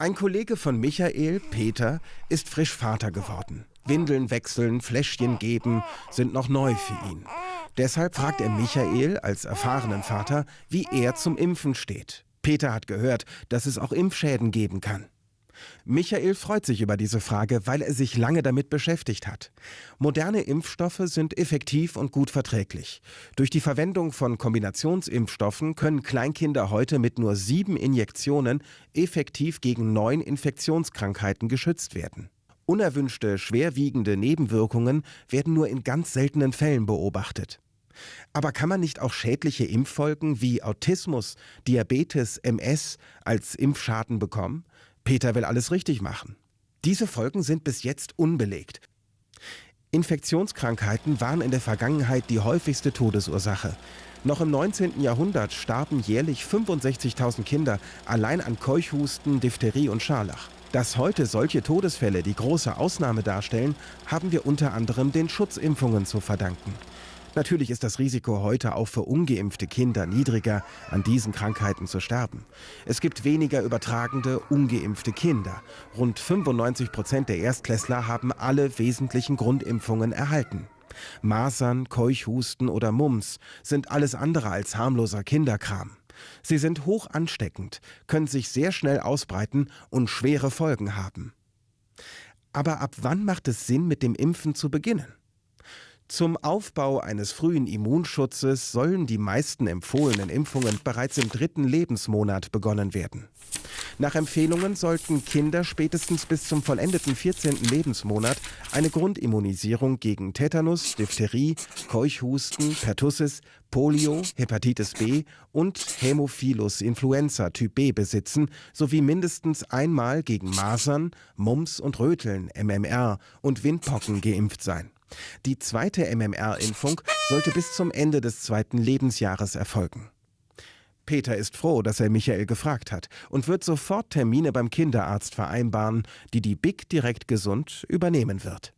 Ein Kollege von Michael, Peter, ist frisch Vater geworden. Windeln wechseln, Fläschchen geben sind noch neu für ihn. Deshalb fragt er Michael als erfahrenen Vater, wie er zum Impfen steht. Peter hat gehört, dass es auch Impfschäden geben kann. Michael freut sich über diese Frage, weil er sich lange damit beschäftigt hat. Moderne Impfstoffe sind effektiv und gut verträglich. Durch die Verwendung von Kombinationsimpfstoffen können Kleinkinder heute mit nur sieben Injektionen effektiv gegen neun Infektionskrankheiten geschützt werden. Unerwünschte, schwerwiegende Nebenwirkungen werden nur in ganz seltenen Fällen beobachtet. Aber kann man nicht auch schädliche Impffolgen wie Autismus, Diabetes, MS als Impfschaden bekommen? Peter will alles richtig machen. Diese Folgen sind bis jetzt unbelegt. Infektionskrankheiten waren in der Vergangenheit die häufigste Todesursache. Noch im 19. Jahrhundert starben jährlich 65.000 Kinder allein an Keuchhusten, Diphtherie und Scharlach. Dass heute solche Todesfälle die große Ausnahme darstellen, haben wir unter anderem den Schutzimpfungen zu verdanken. Natürlich ist das Risiko heute auch für ungeimpfte Kinder niedriger, an diesen Krankheiten zu sterben. Es gibt weniger übertragende, ungeimpfte Kinder. Rund 95 Prozent der Erstklässler haben alle wesentlichen Grundimpfungen erhalten. Masern, Keuchhusten oder Mumps sind alles andere als harmloser Kinderkram. Sie sind hoch ansteckend, können sich sehr schnell ausbreiten und schwere Folgen haben. Aber ab wann macht es Sinn, mit dem Impfen zu beginnen? Zum Aufbau eines frühen Immunschutzes sollen die meisten empfohlenen Impfungen bereits im dritten Lebensmonat begonnen werden. Nach Empfehlungen sollten Kinder spätestens bis zum vollendeten 14. Lebensmonat eine Grundimmunisierung gegen Tetanus, Diphtherie, Keuchhusten, Pertussis, Polio, Hepatitis B und Hämophilus influenza Typ B besitzen, sowie mindestens einmal gegen Masern, Mumps und Röteln, MMR und Windpocken geimpft sein. Die zweite MMR-Impfung sollte bis zum Ende des zweiten Lebensjahres erfolgen. Peter ist froh, dass er Michael gefragt hat und wird sofort Termine beim Kinderarzt vereinbaren, die die Big Direkt Gesund übernehmen wird.